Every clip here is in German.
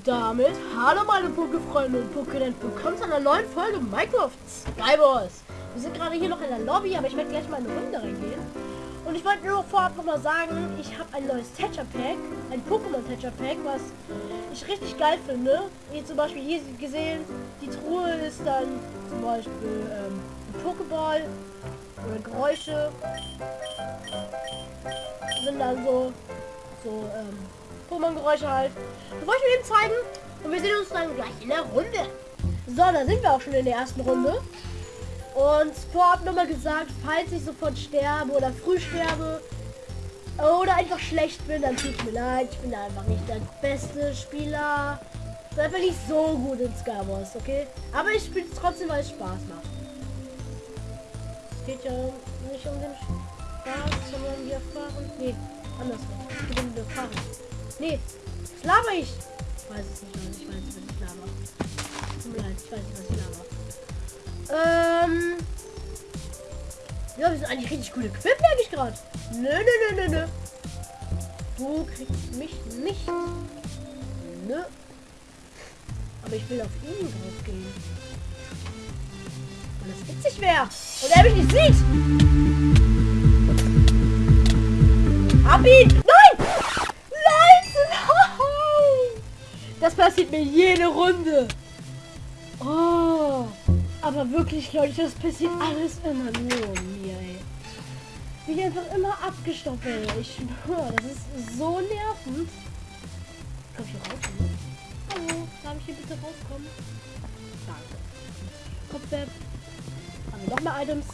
Und damit, hallo meine Poké-Freunde und Pokéland, willkommen zu einer neuen Folge Minecraft Skywars. Wir sind gerade hier noch in der Lobby, aber ich werde gleich mal eine Runde reingehen. Und ich wollte nur vorab noch mal sagen, ich habe ein neues Tetcher Pack, ein Pokémon Tetcher Pack, was ich richtig geil finde. Wie zum Beispiel hier gesehen, die Truhe ist dann zum Beispiel ähm, ein Pokéball oder Geräusche sind dann so so ähm, Pokémon-Geräusche halt. Das wollte ich mir eben zeigen. Und wir sehen uns dann gleich in der Runde. So, da sind wir auch schon in der ersten Runde. Und vorab nochmal gesagt, falls ich sofort sterbe oder früh sterbe oder einfach schlecht bin, dann tut mir leid. Ich bin einfach nicht der beste Spieler. Ich bin nicht so gut in Skywars, okay? Aber ich spiele trotzdem, weil es Spaß macht. Es geht ja nicht um den Spaß, sondern wir fahren. Nee, andersrum. Es geht. Nee, was laber ich? Ich weiß es nicht, Leute. Ich weiß was ich laber. Tut mir leid, ich weiß nicht, was ich laber. Ähm. Ja, wir sind eigentlich richtig coole Equip, merke ich gerade. Nö, nö, nö, nö, nö. Du kriegst mich nicht. Nö. Aber ich will auf ihn drauf gehen. Weil das witzig wäre. Und er mich nicht sieht. Hab ihn! Das passiert mir jede Runde. Oh. Aber wirklich, Leute, das passiert alles immer nur mir, ey. Ich einfach immer abgestoppt werde. Ich schwöre, das ist so nervend. Komm ich hier raus? Hallo, darf ich hier bitte rauskommen? Danke. Kopfwert. Haben wir nochmal Items?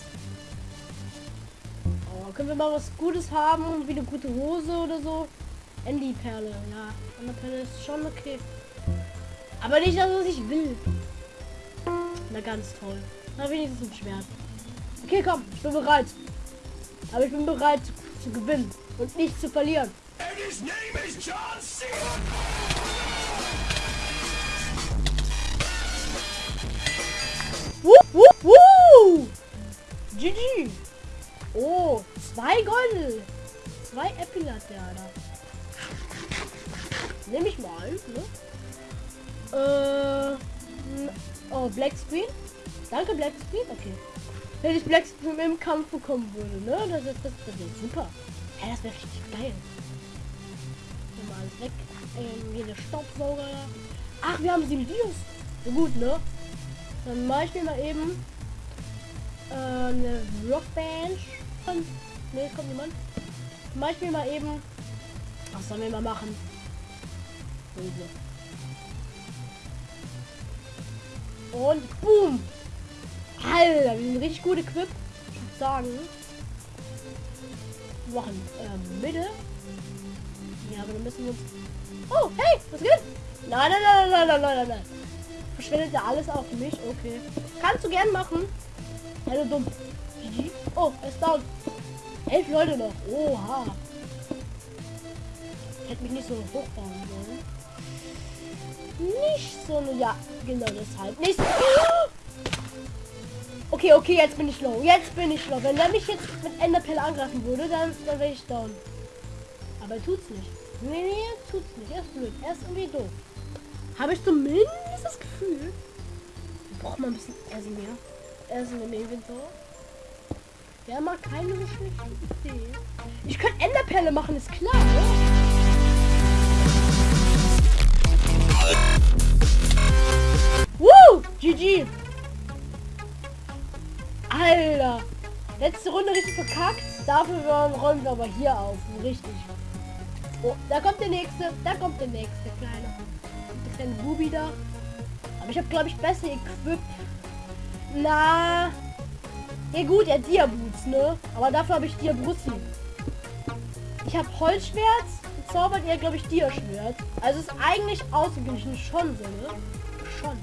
Oh, können wir mal was Gutes haben? Wie eine gute Hose oder so? Andy-Perle, ja. Andy-Perle ist schon okay. Aber nicht das, was ich will. Na ganz toll. Na wenigstens ein Schwert. Okay, komm, ich bin bereit. Aber ich bin bereit zu, gewinnen und nicht zu verlieren. Wuh, wuh, wuh. GG. Oh, zwei Gold. Zwei Epilat, ja, oh, Black Screen. Danke, Black Screen. Okay. Wenn ich Black Screen im Kampf bekommen würde, ne? Das ist das, das super. Ja, das wäre richtig geil. Hier mal alles weg. Ähm, hier Staubsauger. Ach, wir haben sieben Dios. So gut, ne? Dann mache ich mir mal eben äh, eine Rockbench. Ne, kommt niemand. Mach ich mir mal eben. Was sollen wir mal machen? Böse. Und boom! Alter, wir sind richtig gute Equip. Ich würde sagen. Wir machen ähm, Mitte. Ja, aber dann müssen wir uns. Oh, hey, was geht? Nein, nein, nein, nein, nein, nein, nein, nein. Verschwendet ja alles auf mich. Okay. Kannst du gern machen. Hallo dumm. Oh, er ist down. Elf Leute noch. Oha. Ich hätte mich nicht so hochbauen sollen. Nicht so eine... Ja, genau deshalb. Nicht so... Okay, okay, jetzt bin ich low. Jetzt bin ich low. Wenn er mich jetzt mit Enderpelle angreifen würde, dann, dann wäre ich down. Aber er tut's nicht. Nee, nee, tut's nicht. Er ist blöd. Er ist irgendwie doof. Habe ich zumindest das Gefühl. Braucht man ein bisschen Essen mehr. Essen im Inventar. Ja, mal keine so schlechte Idee. Ich könnte Enderpelle machen, ist klar, ne? Woo! GG! Alter! Letzte Runde richtig verkackt. Dafür räumen wir aber hier auf. Richtig. Oh, da kommt der nächste. Da kommt der nächste kleine. Der kleine Bubi da. Aber ich habe, glaube ich, besser Equip. Na. Ja gut, er Dia-Boots, ne? Aber dafür habe ich Dia-Brussi. Ich habe Holzschwert. Zaubert er, glaube ich, Dia-Schwert. Also ist eigentlich ausgeglichen schon so, ne? Schon.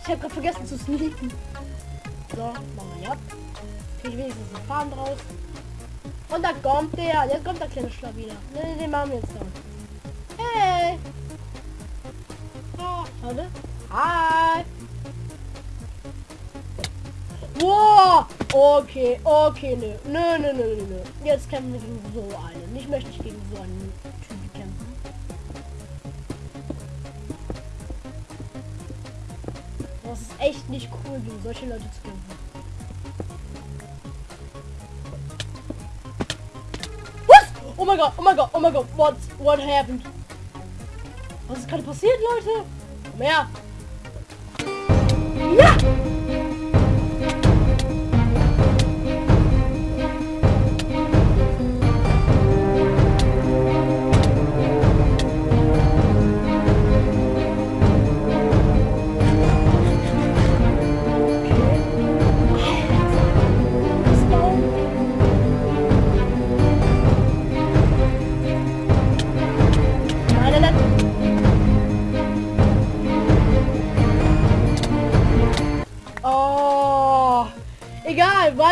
Ich habe gerade vergessen zu sneaken. So, machen wir. Kriege ich wenigstens einen Faden draus. Und da kommt der. Jetzt kommt der kleine Schlag wieder. Ne, den machen wir jetzt dann. Hey! Oh, warte. Hi! Wow! Okay, okay, nö. Nö, nö, nö, nö, nö. Jetzt kämpfen wir gegen so einen. Ich möchte nicht gegen so einen Typen kämpfen. Das ist echt nicht cool, gegen solche Leute zu kämpfen. Was? Oh mein Gott, oh mein Gott, oh mein Gott. What, what happened? Was ist gerade passiert, Leute? Komm her.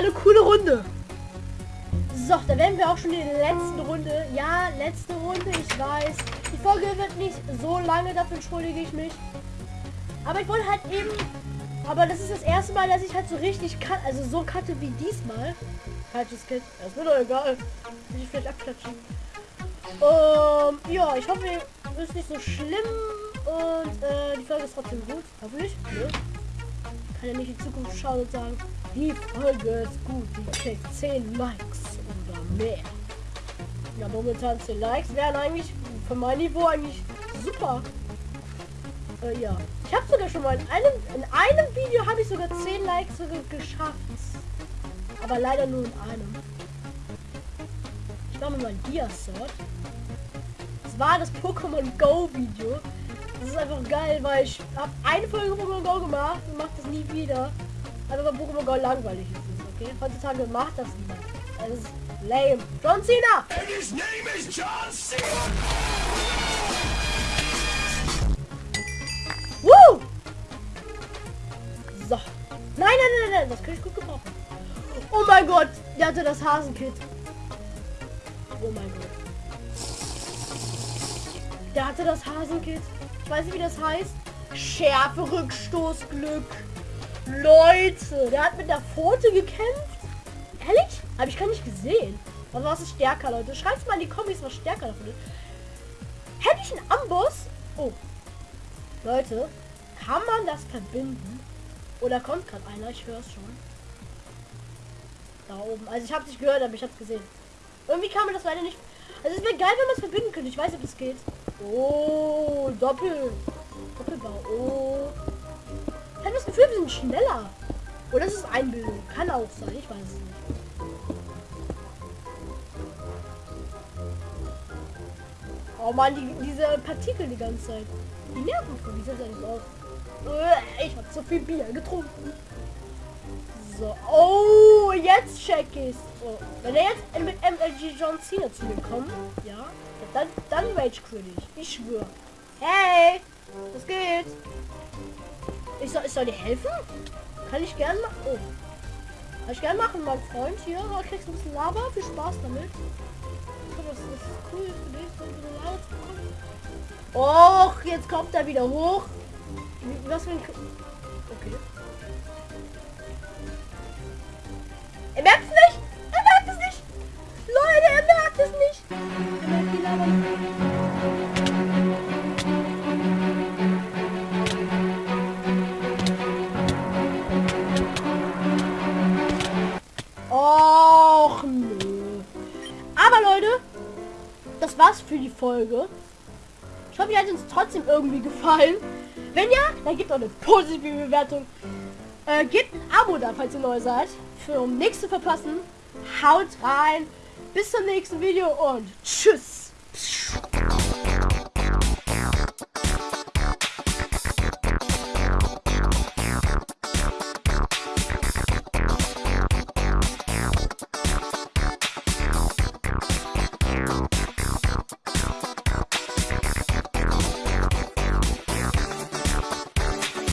Eine coole Runde. So, da werden wir auch schon in der letzten Runde. Ja, letzte Runde, ich weiß. Die Folge wird nicht so lange, dafür entschuldige ich mich. Aber ich wollte halt eben... Aber das ist das erste Mal, dass ich halt so richtig cut, also so cutte wie diesmal. Falsches Kind. Das wird doch egal. Ich vielleicht abklatschen. Ähm, ja, ich hoffe, es ist nicht so schlimm. Und äh, die Folge ist trotzdem gut. Hoffentlich. Ne? Kann ja nicht in Zukunft schauen und sagen, die Folge ist gut, die kriegt 10 Likes oder mehr. Ja, momentan 10 Likes wären eigentlich für mein Niveau eigentlich super. Äh, ja. Ich habe sogar schon mal in einem, in einem Video habe ich sogar 10 Likes sogar geschafft. Aber leider nur in einem. Ich mache mal ein Dia-Sort. Das war das Pokémon Go Video. Das ist einfach geil, weil ich habe eine Folge Pokémon Go gemacht und mache das nie wieder. Also weil Pokémon Go langweilig ist, okay? Heutzutage macht das niemand. Das ist lame. John Cena! And his name is John Cena. Woo! So. Nein, nein, nein, nein, das kann ich gut gebrauchen. Oh mein Gott, der hatte das Hasenkit. Oh mein Gott. Der hatte das Hasenkit. Ich weiß nicht, wie das heißt. Schärfe, Rückstoßglück. Leute, der hat mit der Pfote gekämpft. Ehrlich? Habe ich gar nicht gesehen. Aber was ist stärker, Leute? Schreibt mal in die Kommis, was stärker davon ist. Hätte ich einen Amboss? Oh. Leute, kann man das verbinden? Oder kommt gerade einer? Ich höre es schon. Da oben. Also ich habe nicht gehört, aber ich habe es gesehen. Irgendwie kann man das leider nicht. Also es wäre geil, wenn man es verbinden könnte. Ich weiß, ob es geht. Oh, Doppel. Doppelbau. Oh. Das Gefühl, wir sind schneller. Oder ist es Einbildung? Kann auch sein. Ich weiß es nicht. Oh man, die, diese Partikel die ganze Zeit. Die nerven von dieser Seite aus. Äh, Ich habe zu viel Bier getrunken. So. Oh, jetzt check ich's. Oh. Wenn er jetzt mit MLG John Cena zu mir kommt, ja, dann, dann Rage quit ich. Ich schwöre. Hey, was geht? Ich soll, ich soll dir helfen? Kann ich gern machen. Oh. Kann ich gern machen, mein Freund. Hier, du kriegst ein bisschen Lava. Viel Spaß damit. Das ist cool für dich, so ein Lava zu bekommen. Och, jetzt kommt er wieder hoch. Was für ein... Okay. Er merkt es nicht! Das war's für die Folge. Ich hoffe, ihr hat uns trotzdem irgendwie gefallen. Wenn ja, dann gebt auch eine positive Bewertung. Äh, gebt ein Abo da, falls ihr neu seid. Für um nichts zu verpassen. Haut rein. Bis zum nächsten Video und tschüss.